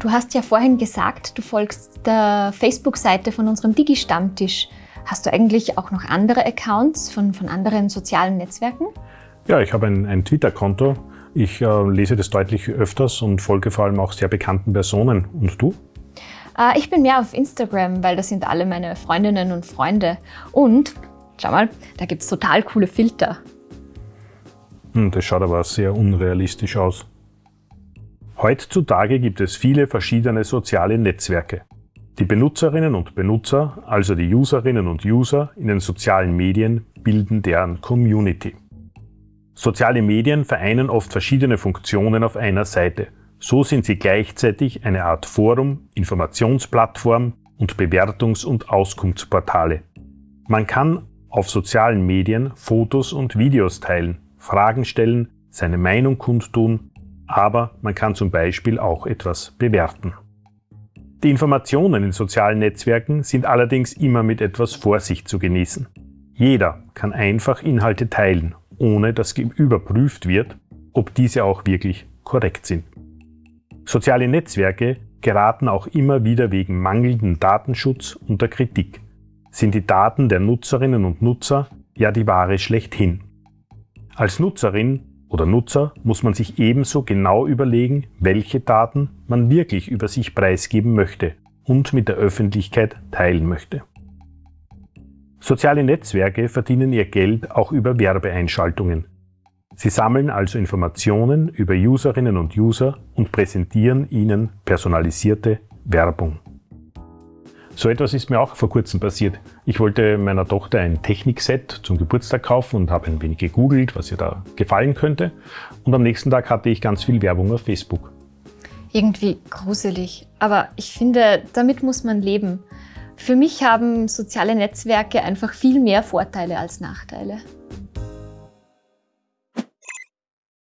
Du hast ja vorhin gesagt, du folgst der Facebook-Seite von unserem Digi-Stammtisch. Hast du eigentlich auch noch andere Accounts von, von anderen sozialen Netzwerken? Ja, ich habe ein, ein Twitter-Konto. Ich äh, lese das deutlich öfters und folge vor allem auch sehr bekannten Personen. Und du? Äh, ich bin mehr auf Instagram, weil da sind alle meine Freundinnen und Freunde. Und, schau mal, da gibt es total coole Filter. Hm, das schaut aber sehr unrealistisch aus. Heutzutage gibt es viele verschiedene soziale Netzwerke. Die Benutzerinnen und Benutzer, also die Userinnen und User in den sozialen Medien, bilden deren Community. Soziale Medien vereinen oft verschiedene Funktionen auf einer Seite. So sind sie gleichzeitig eine Art Forum, Informationsplattform und Bewertungs- und Auskunftsportale. Man kann auf sozialen Medien Fotos und Videos teilen, Fragen stellen, seine Meinung kundtun, aber man kann zum Beispiel auch etwas bewerten. Die Informationen in sozialen Netzwerken sind allerdings immer mit etwas Vorsicht zu genießen. Jeder kann einfach Inhalte teilen, ohne dass überprüft wird, ob diese auch wirklich korrekt sind. Soziale Netzwerke geraten auch immer wieder wegen mangelndem Datenschutz unter Kritik. Sind die Daten der Nutzerinnen und Nutzer ja die Ware schlechthin. Als Nutzerin oder Nutzer muss man sich ebenso genau überlegen, welche Daten man wirklich über sich preisgeben möchte und mit der Öffentlichkeit teilen möchte. Soziale Netzwerke verdienen ihr Geld auch über Werbeeinschaltungen. Sie sammeln also Informationen über Userinnen und User und präsentieren ihnen personalisierte Werbung. So etwas ist mir auch vor kurzem passiert. Ich wollte meiner Tochter ein Technikset zum Geburtstag kaufen und habe ein wenig gegoogelt, was ihr da gefallen könnte. Und am nächsten Tag hatte ich ganz viel Werbung auf Facebook. Irgendwie gruselig. Aber ich finde, damit muss man leben. Für mich haben soziale Netzwerke einfach viel mehr Vorteile als Nachteile.